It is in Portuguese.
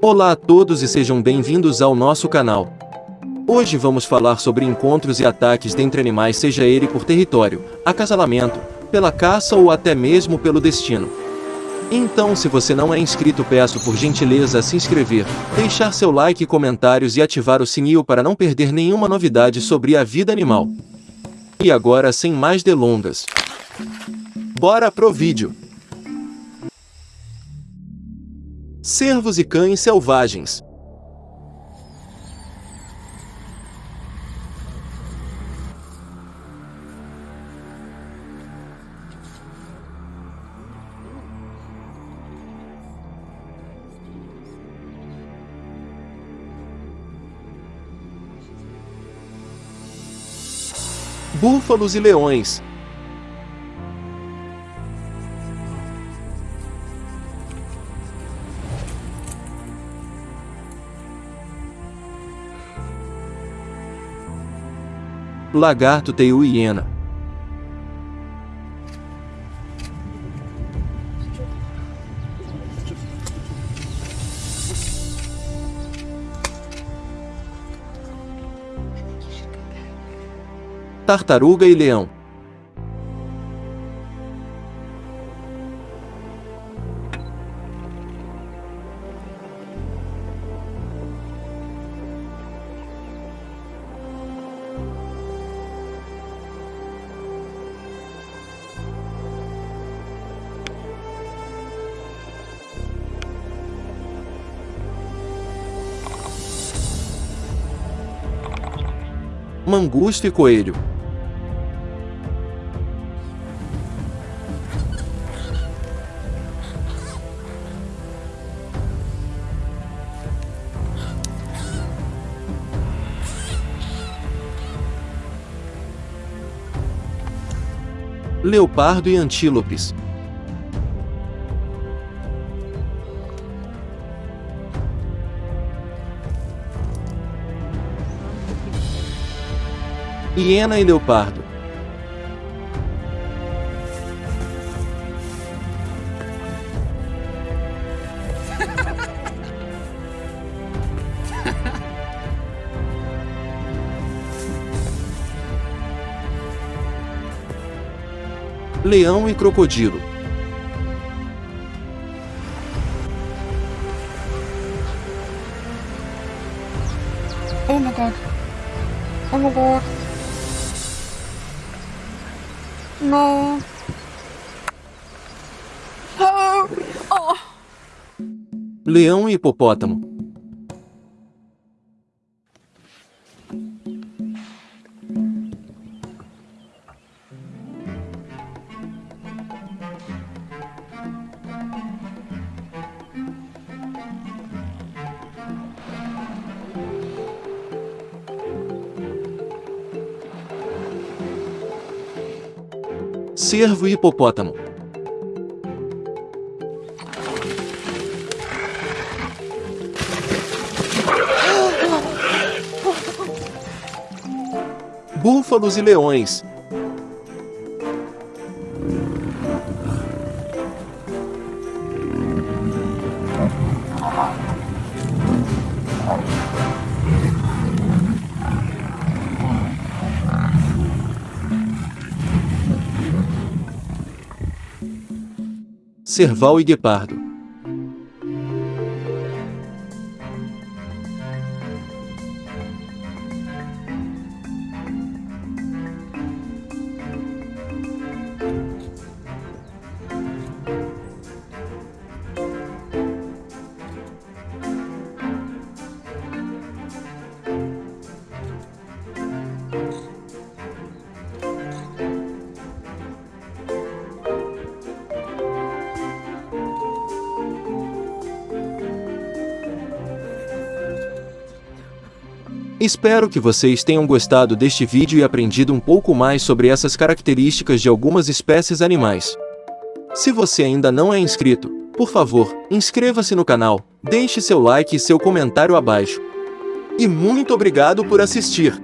Olá a todos e sejam bem-vindos ao nosso canal. Hoje vamos falar sobre encontros e ataques dentre animais seja ele por território, acasalamento, pela caça ou até mesmo pelo destino. Então se você não é inscrito peço por gentileza se inscrever, deixar seu like e comentários e ativar o sininho para não perder nenhuma novidade sobre a vida animal. E agora sem mais delongas. Bora pro vídeo! Cervos e cães selvagens. Búfalos e leões Lagarto teiu hiena. Tartaruga e leão Mangusto e coelho. Leopardo e antílopes Hiena e leopardo Leão e crocodilo Oh my god. Oh my god. No. Oh. Leão e hipopótamo Cervo e hipopótamo. Búfalos e leões Cerval e guepardo Espero que vocês tenham gostado deste vídeo e aprendido um pouco mais sobre essas características de algumas espécies animais. Se você ainda não é inscrito, por favor, inscreva-se no canal, deixe seu like e seu comentário abaixo. E muito obrigado por assistir!